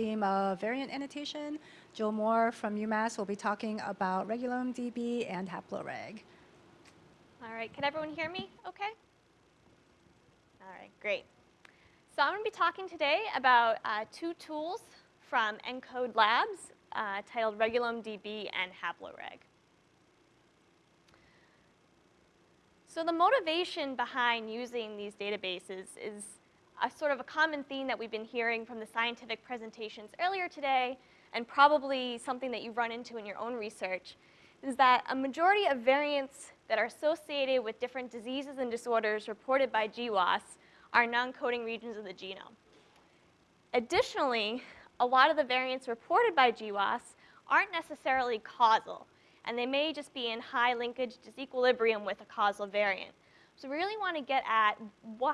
theme of variant annotation. Jill Moore from UMass will be talking about Regulome DB and HaploReg. All right, can everyone hear me okay? All right, great. So I'm going to be talking today about uh, two tools from ENCODE Labs uh, titled Regulome DB and HaploReg. So the motivation behind using these databases is a sort of a common theme that we've been hearing from the scientific presentations earlier today, and probably something that you've run into in your own research, is that a majority of variants that are associated with different diseases and disorders reported by GWAS are non-coding regions of the genome. Additionally, a lot of the variants reported by GWAS aren't necessarily causal, and they may just be in high linkage disequilibrium with a causal variant. So we really want to get at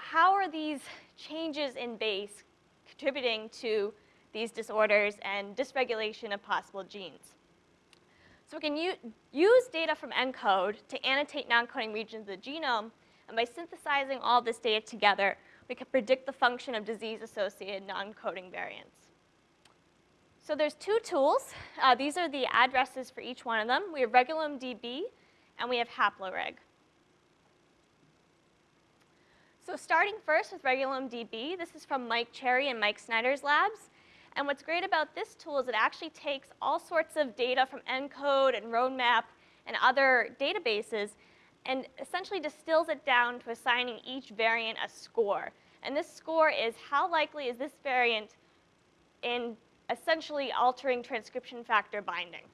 how are these changes in base contributing to these disorders and dysregulation of possible genes. So we can use data from ENCODE to annotate non-coding regions of the genome, and by synthesizing all this data together, we can predict the function of disease-associated non-coding variants. So there's two tools. Uh, these are the addresses for each one of them. We have Regulome DB, and we have HaploReg. So starting first with Regulome DB, this is from Mike Cherry and Mike Snyder's labs. And what's great about this tool is it actually takes all sorts of data from ENCODE and Roadmap and other databases and essentially distills it down to assigning each variant a score. And this score is how likely is this variant in essentially altering transcription factor binding.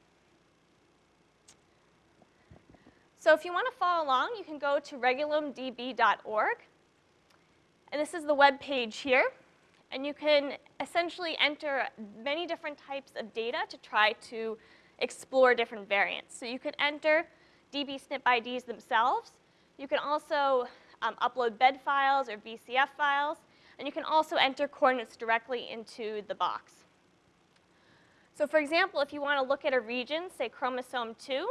So if you want to follow along, you can go to regulomedb.org and this is the web page here. And you can essentially enter many different types of data to try to explore different variants. So you could enter DB SNP IDs themselves. You can also um, upload bed files or VCF files. And you can also enter coordinates directly into the box. So for example, if you want to look at a region, say chromosome 2,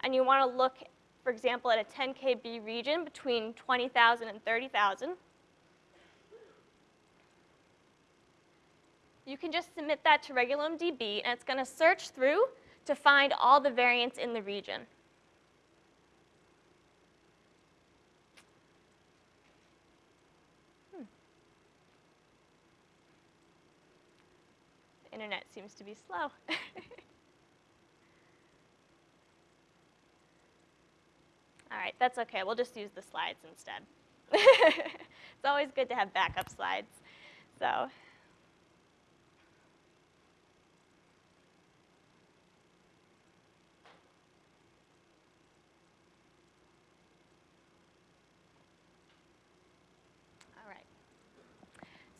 and you want to look, for example, at a 10 kb region between 20,000 and 30,000, you can just submit that to Regulome DB, and it's going to search through to find all the variants in the region. Hmm. The internet seems to be slow. All right, that's okay. We'll just use the slides instead. it's always good to have backup slides. So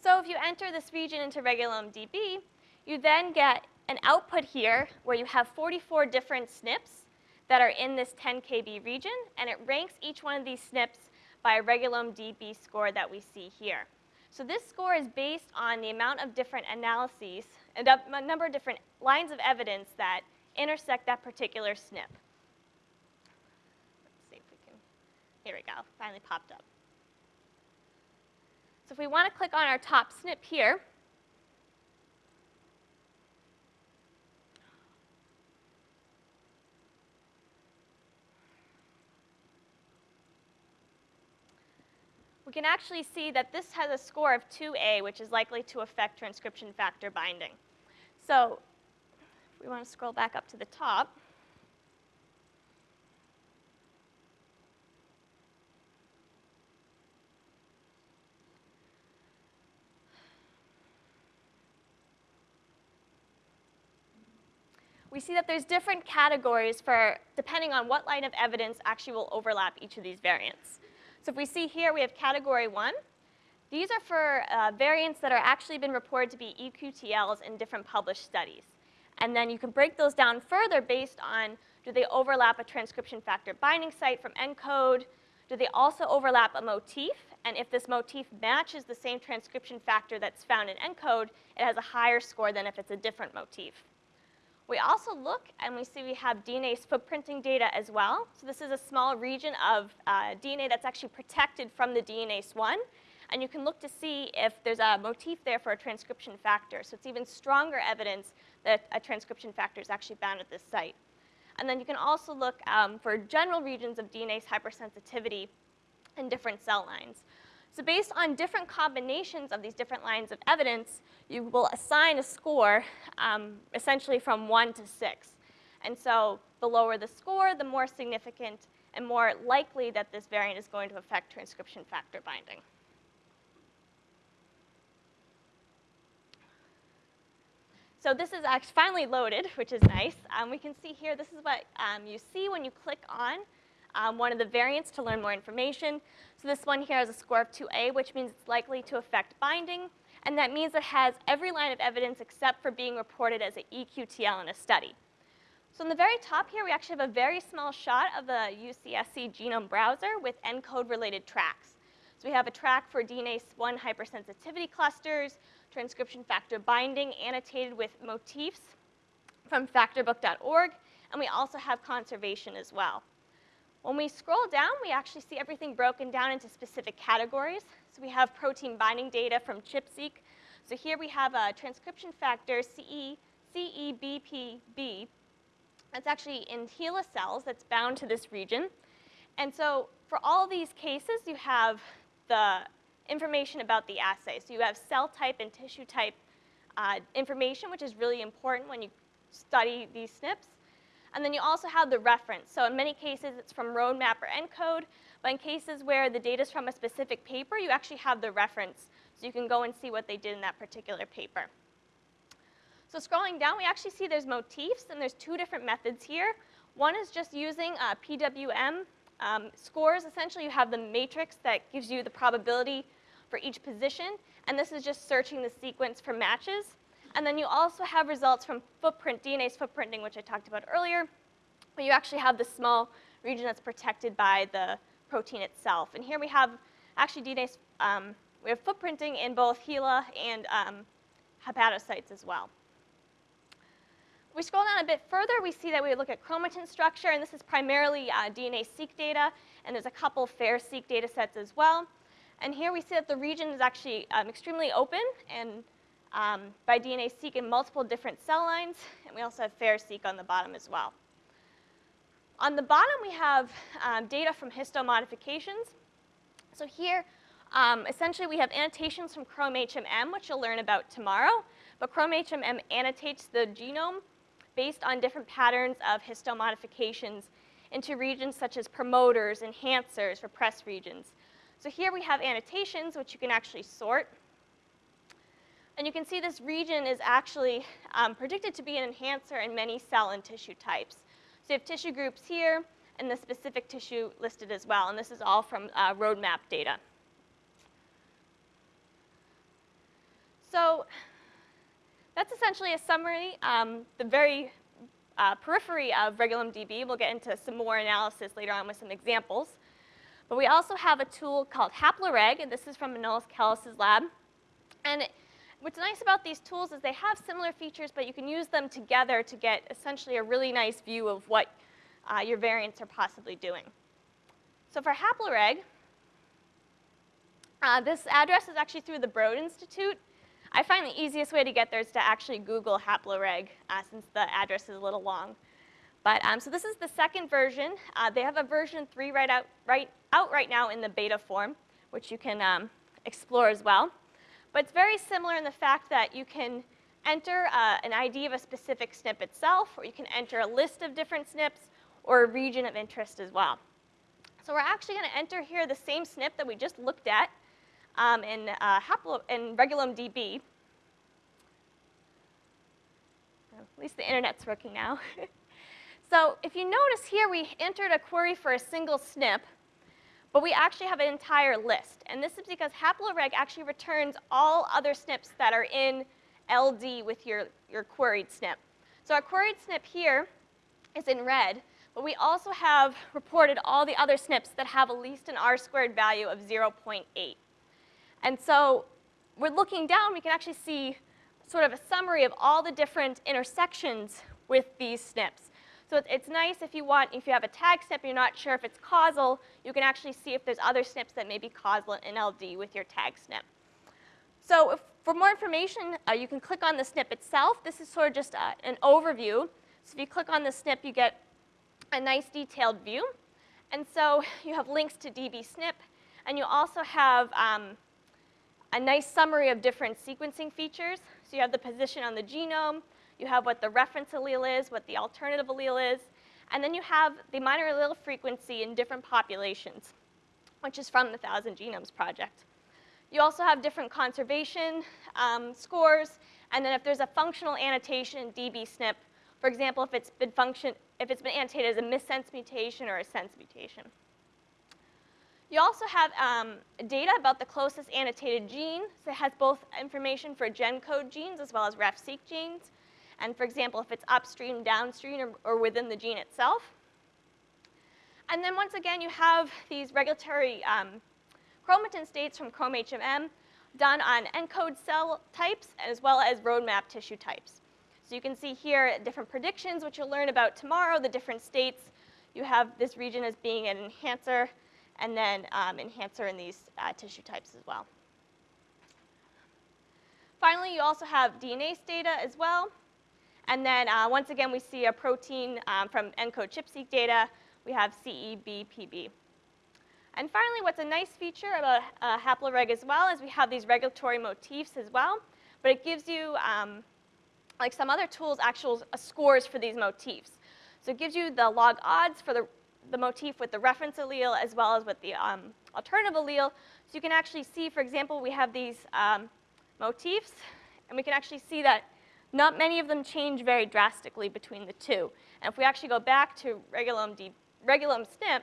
So if you enter this region into Regulome DB, you then get an output here where you have 44 different SNPs that are in this 10 kb region, and it ranks each one of these SNPs by a Regulome DB score that we see here. So this score is based on the amount of different analyses and a number of different lines of evidence that intersect that particular SNP. Let's see if we can, here we go, finally popped up. So if we want to click on our top SNP here, we can actually see that this has a score of 2A, which is likely to affect transcription factor binding. So we want to scroll back up to the top, we see that there's different categories for, depending on what line of evidence actually will overlap each of these variants. So if we see here, we have category one. These are for uh, variants that are actually been reported to be eQTLs in different published studies. And then you can break those down further based on do they overlap a transcription factor binding site from ENCODE? Do they also overlap a motif? And if this motif matches the same transcription factor that's found in ENCODE, it has a higher score than if it's a different motif. We also look and we see we have DNase footprinting data as well. So this is a small region of uh, DNA that's actually protected from the DNase 1. and you can look to see if there's a motif there for a transcription factor. So it's even stronger evidence that a transcription factor is actually bound at this site. And then you can also look um, for general regions of DNase hypersensitivity in different cell lines. So based on different combinations of these different lines of evidence, you will assign a score um, essentially from one to six. And so the lower the score, the more significant and more likely that this variant is going to affect transcription factor binding. So this is actually finally loaded, which is nice. Um, we can see here, this is what um, you see when you click on um, one of the variants to learn more information. So this one here has a score of 2A, which means it's likely to affect binding. And that means it has every line of evidence except for being reported as an EQTL in a study. So in the very top here, we actually have a very small shot of the UCSC genome browser with ENCODE related tracks. So we have a track for DNase 1 hypersensitivity clusters, transcription factor binding annotated with motifs from factorbook.org, and we also have conservation as well. When we scroll down, we actually see everything broken down into specific categories. So we have protein binding data from ChIP-seq. So here we have a transcription factor CE, CEBPB. That's actually in HeLa cells that's bound to this region. And so for all these cases, you have the information about the assay. So you have cell type and tissue type uh, information, which is really important when you study these SNPs. And then you also have the reference. So in many cases, it's from Roadmap or ENCODE. But in cases where the data is from a specific paper, you actually have the reference. So you can go and see what they did in that particular paper. So scrolling down, we actually see there's motifs, and there's two different methods here. One is just using uh, PWM um, scores. Essentially, you have the matrix that gives you the probability for each position, and this is just searching the sequence for matches. And then you also have results from footprint, DNase footprinting, which I talked about earlier, where you actually have the small region that's protected by the protein itself. And here we have actually DNase, um, we have footprinting in both HeLa and um, hepatocytes as well. We scroll down a bit further, we see that we look at chromatin structure, and this is primarily uh, DNase-seq data, and there's a couple FAIRE-seq data sets as well. And here we see that the region is actually um, extremely open and um, by DNase-seq in multiple different cell lines, and we also have FAIRE-seq on the bottom as well. On the bottom, we have um, data from histomodifications. So here, um, essentially, we have annotations from ChromHMM, which you'll learn about tomorrow. But ChromHMM annotates the genome based on different patterns of histomodifications into regions such as promoters, enhancers, repressed regions. So here we have annotations, which you can actually sort. And you can see this region is actually um, predicted to be an enhancer in many cell and tissue types. So you have tissue groups here and the specific tissue listed as well. And this is all from uh, roadmap data. So that's essentially a summary. Um, the very uh, periphery of RegulomeDB, we'll get into some more analysis later on with some examples. But we also have a tool called HaploReg, and this is from Manolis Kellis's lab. And what's nice about these tools is they have similar features, but you can use them together to get essentially a really nice view of what uh, your variants are possibly doing. So for HaploReg, uh, this address is actually through the Broad Institute. I find the easiest way to get there is to actually Google HaploReg, uh, since the address is a little long. But um, so this is the second version. Uh, they have a version 3 right out, right out right now in the beta form, which you can um, explore as well. But it's very similar in the fact that you can enter uh, an ID of a specific SNP itself, or you can enter a list of different SNPs, or a region of interest as well. So we're actually going to enter here the same SNP that we just looked at um, in, uh, in RegulomeDB. At least the internet's working now. so if you notice here, we entered a query for a single SNP, but we actually have an entire list. And this is because HaploReg actually returns all other SNPs that are in LD with your, your queried SNP. So our queried SNP here is in red, but we also have reported all the other SNPs that have at least an R squared value of 0.8. And so we're looking down, we can actually see sort of a summary of all the different intersections with these SNPs. So it's, nice if you want, if you have a tag SNP you're not sure if it's causal, you can actually see if there's other SNPs that may be causal in LD with your tag SNP. So if, for more information, uh, you can click on the SNP itself. This is sort of just uh, an overview. So if you click on the SNP, you get a nice detailed view. And so you have links to dbSNP, and you also have um, a nice summary of different sequencing features. So you have the position on the genome, you have what the reference allele is, what the alternative allele is, and then you have the minor allele frequency in different populations, which is from the Thousand Genomes Project. You also have different conservation um, scores, and then if there's a functional annotation, in dbSNP, for example, if it's been function, if it's been annotated as a missense mutation or a sense mutation. You also have um, data about the closest annotated gene. So it has both information for GenCode genes as well as RefSeq genes. And for example, if it's upstream, downstream, or, or within the gene itself. And then once again, you have these regulatory um, chromatin states from ChromHMM done on ENCODE cell types as well as roadmap tissue types. So you can see here different predictions, which you'll learn about tomorrow, the different states. You have this region as being an enhancer, and then um, enhancer in these uh, tissue types as well. Finally, you also have DNase data as well. And then uh, once again, we see a protein um, from ENCODE ChIP-seq data. We have CEBPB. And finally, what's a nice feature about uh, HaploReg as well is we have these regulatory motifs as well. But it gives you, um, like some other tools, actual uh, scores for these motifs. So it gives you the log odds for the, the motif with the reference allele as well as with the um, alternative allele. So you can actually see, for example, we have these um, motifs, and we can actually see that not many of them change very drastically between the two. And if we actually go back to Regulome, D, Regulome SNP,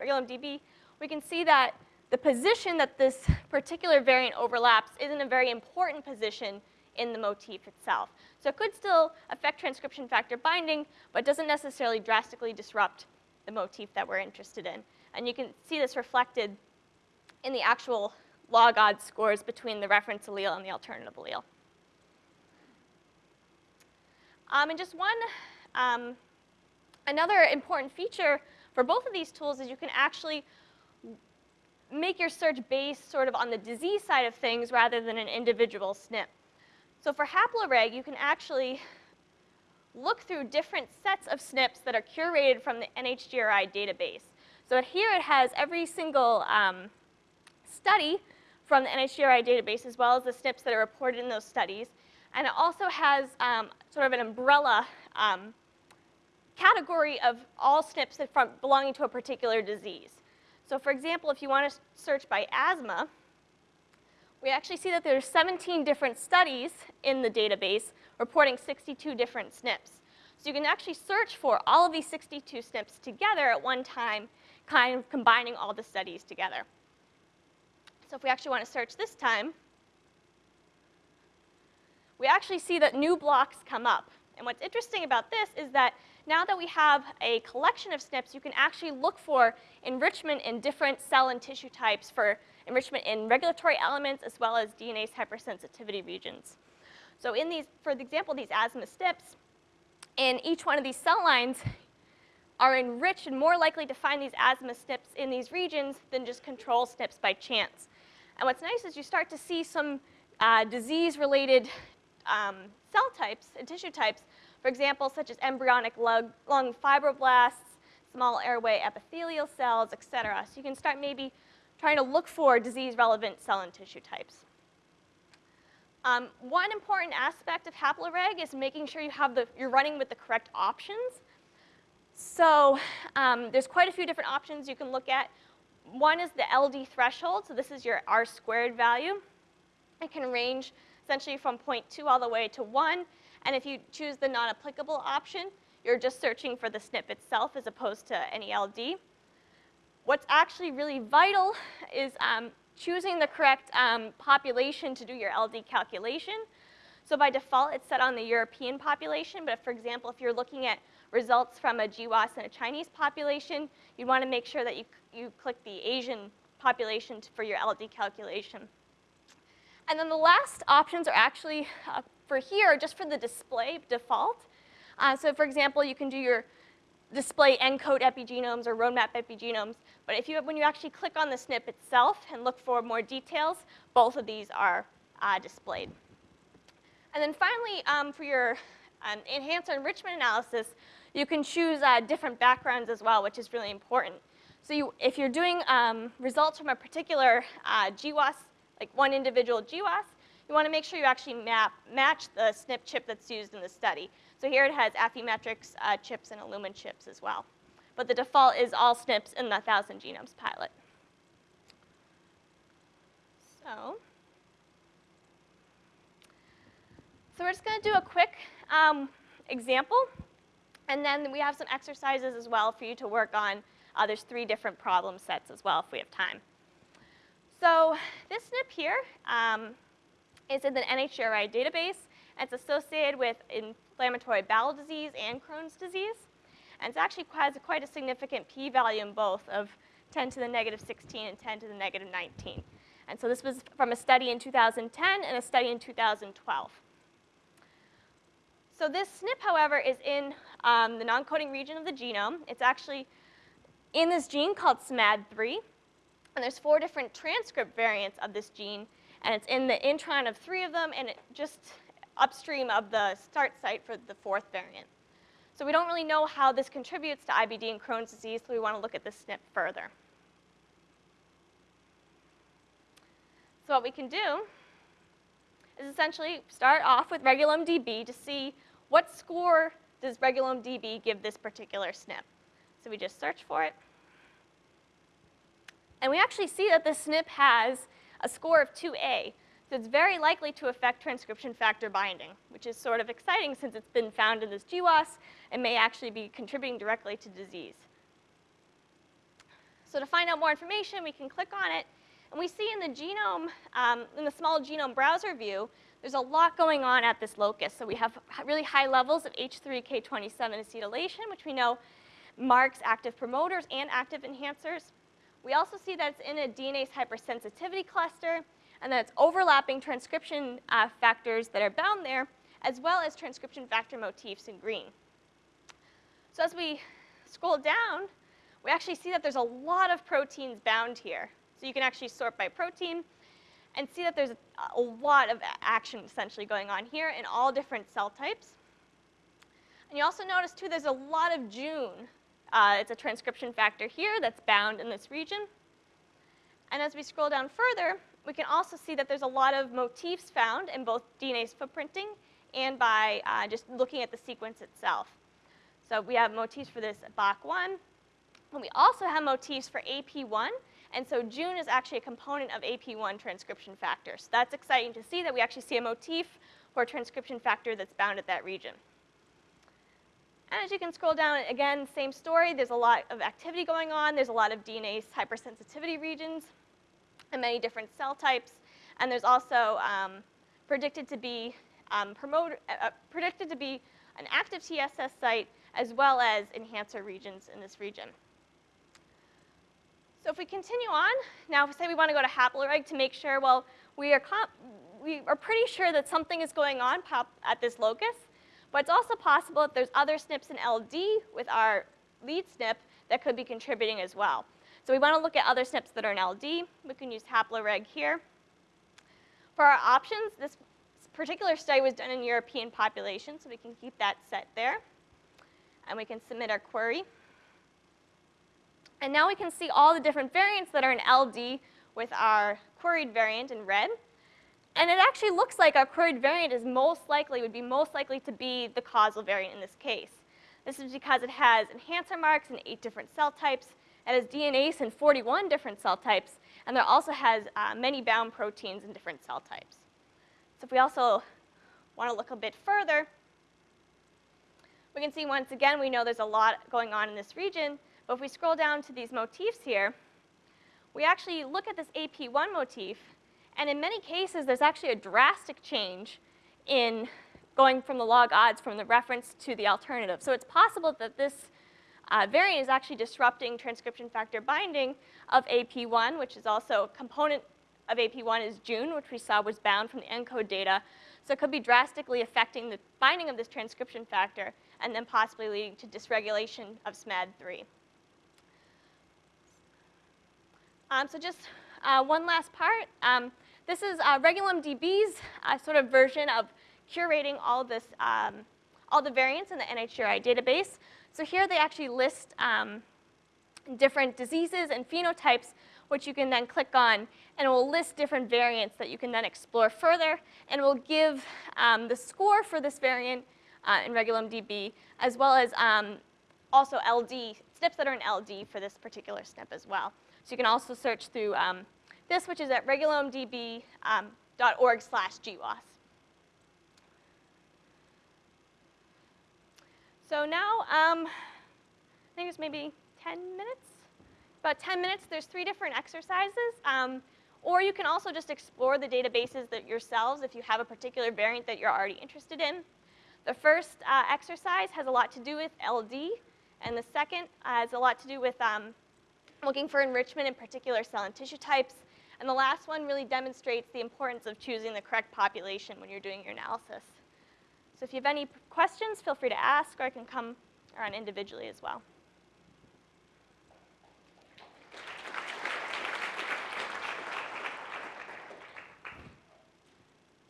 Regulome DB, we can see that the position that this particular variant overlaps isn't a very important position in the motif itself. So it could still affect transcription factor binding, but doesn't necessarily drastically disrupt the motif that we're interested in. And you can see this reflected in the actual log odds scores between the reference allele and the alternative allele. Um, and just one, um, another important feature for both of these tools is you can actually make your search based sort of on the disease side of things rather than an individual SNP. So for HaploReg, you can actually look through different sets of SNPs that are curated from the NHGRI database. So here it has every single um, study from the NHGRI database as well as the SNPs that are reported in those studies. And it also has um, sort of an umbrella um, category of all SNPs from belonging to a particular disease. So for example, if you want to search by asthma, we actually see that there are 17 different studies in the database reporting 62 different SNPs. So you can actually search for all of these 62 SNPs together at one time, kind of combining all the studies together. So if we actually want to search this time, we actually see that new blocks come up. And what's interesting about this is that now that we have a collection of SNPs, you can actually look for enrichment in different cell and tissue types for enrichment in regulatory elements as well as DNase hypersensitivity regions. So in these, for example, these asthma SNPs, in each one of these cell lines are enriched and more likely to find these asthma SNPs in these regions than just control SNPs by chance. And what's nice is you start to see some uh, disease-related um, cell types and tissue types, for example, such as embryonic lung, lung fibroblasts, small airway epithelial cells, et cetera. So you can start maybe trying to look for disease-relevant cell and tissue types. Um, one important aspect of HaploReg is making sure you have the, you're running with the correct options. So um, there's quite a few different options you can look at. One is the LD threshold, so this is your R squared value. It can range essentially from 0.2 all the way to 1. And if you choose the non-applicable option, you're just searching for the SNP itself as opposed to any LD. What's actually really vital is um, choosing the correct um, population to do your LD calculation. So by default, it's set on the European population, but if, for example, if you're looking at results from a GWAS in a Chinese population, you want to make sure that you, you click the Asian population for your LD calculation. And then the last options are actually uh, for here, just for the display default. Uh, so for example, you can do your display ENCODE epigenomes or roadmap epigenomes. But if you, when you actually click on the SNP itself and look for more details, both of these are uh, displayed. And then finally, um, for your um, enhancer enrichment analysis, you can choose uh, different backgrounds as well, which is really important. So you, if you're doing um, results from a particular uh, GWAS, like one individual GWAS, you want to make sure you actually map, match the SNP chip that's used in the study. So here it has Affymetrix uh, chips and Illumina chips as well. But the default is all SNPs in the 1,000 genomes pilot. So, so we're just going to do a quick um, example, and then we have some exercises as well for you to work on. Uh, there's three different problem sets as well if we have time. So this SNP here um, is in the NHGRI database. It's associated with inflammatory bowel disease and Crohn's disease. And it actually has quite a significant p-value in both of 10 to the negative 16 and 10 to the negative 19. And so this was from a study in 2010 and a study in 2012. So this SNP, however, is in um, the non-coding region of the genome. It's actually in this gene called SMAD3. And there's four different transcript variants of this gene. And it's in the intron of three of them and it just upstream of the start site for the fourth variant. So we don't really know how this contributes to IBD and Crohn's disease, so we want to look at this SNP further. So what we can do is essentially start off with RegulomeDB to see what score does RegulomeDB give this particular SNP. So we just search for it. And we actually see that this SNP has a score of 2A. So it's very likely to affect transcription factor binding, which is sort of exciting since it's been found in this GWAS and may actually be contributing directly to disease. So to find out more information, we can click on it. And we see in the genome, um, in the small genome browser view, there's a lot going on at this locus. So we have really high levels of H3K27 acetylation, which we know marks active promoters and active enhancers. We also see that it's in a DNase hypersensitivity cluster, and that it's overlapping transcription uh, factors that are bound there, as well as transcription factor motifs in green. So as we scroll down, we actually see that there's a lot of proteins bound here. So you can actually sort by protein and see that there's a, a lot of action essentially going on here in all different cell types. And you also notice too there's a lot of Jun. Uh, it's a transcription factor here that's bound in this region. And as we scroll down further, we can also see that there's a lot of motifs found in both DNase footprinting and by uh, just looking at the sequence itself. So we have motifs for this BACH1, and we also have motifs for AP1, and so Jun is actually a component of AP1 transcription factor. So that's exciting to see that we actually see a motif for a transcription factor that's bound at that region. And as you can scroll down, again, same story. There's a lot of activity going on. There's a lot of DNase hypersensitivity regions and many different cell types. And there's also um, predicted to be um, promote, uh, predicted to be an active TSS site as well as enhancer regions in this region. So if we continue on, now if we say we want to go to haploreg to make sure, well, we are, we are pretty sure that something is going on at this locus, but it's also possible that there's other SNPs in LD with our lead SNP that could be contributing as well. So we want to look at other SNPs that are in LD. We can use haploreg here. For our options, this particular study was done in European population, so we can keep that set there. And we can submit our query. And now we can see all the different variants that are in LD with our queried variant in red. And it actually looks like our queried variant is most likely, would be most likely to be the causal variant in this case. This is because it has enhancer marks in eight different cell types, it has DNase in 41 different cell types, and there also has uh, many bound proteins in different cell types. So if we also want to look a bit further, we can see once again, we know there's a lot going on in this region, but if we scroll down to these motifs here, we actually look at this AP1 motif, and in many cases, there's actually a drastic change in going from the log odds from the reference to the alternative. So it's possible that this uh, variant is actually disrupting transcription factor binding of AP1, which is also a component of AP1 is Jun, which we saw was bound from the ENCODE data. So it could be drastically affecting the binding of this transcription factor and then possibly leading to dysregulation of SMAD3. Um, so just uh, one last part. Um, this is uh, RegulomeDB's uh, sort of version of curating all this, um, all the variants in the NHGRI database. So here they actually list um, different diseases and phenotypes, which you can then click on, and it will list different variants that you can then explore further, and will give um, the score for this variant uh, in RegulomeDB, as well as um, also LD, SNPs that are in LD for this particular SNP as well. So you can also search through um, this, which is at regulomedb.org um, slash GWAS. So now, um, I think it's maybe 10 minutes? About 10 minutes, there's three different exercises. Um, or you can also just explore the databases that yourselves if you have a particular variant that you're already interested in. The first uh, exercise has a lot to do with LD, and the second has a lot to do with um, looking for enrichment in particular cell and tissue types. And the last one really demonstrates the importance of choosing the correct population when you're doing your analysis. So if you have any questions, feel free to ask, or I can come around individually as well.